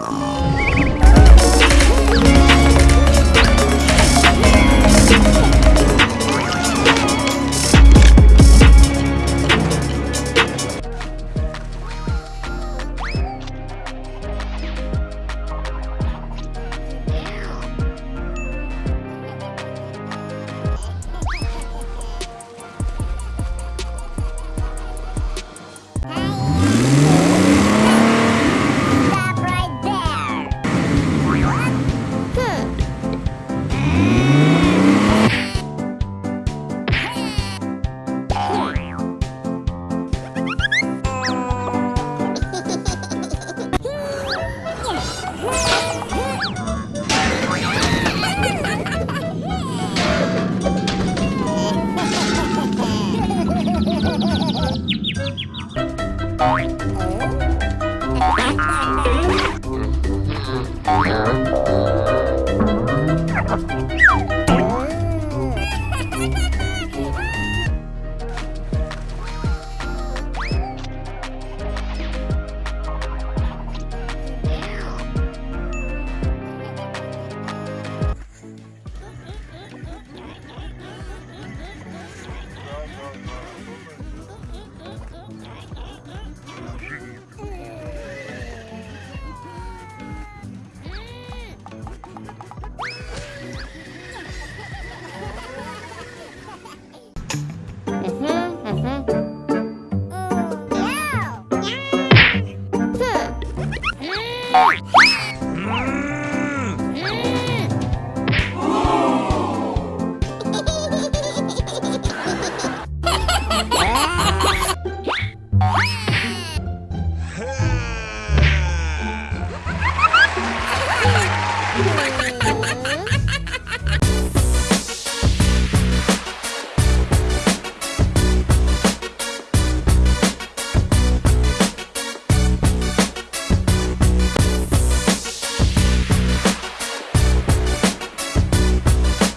Oh. Ủa?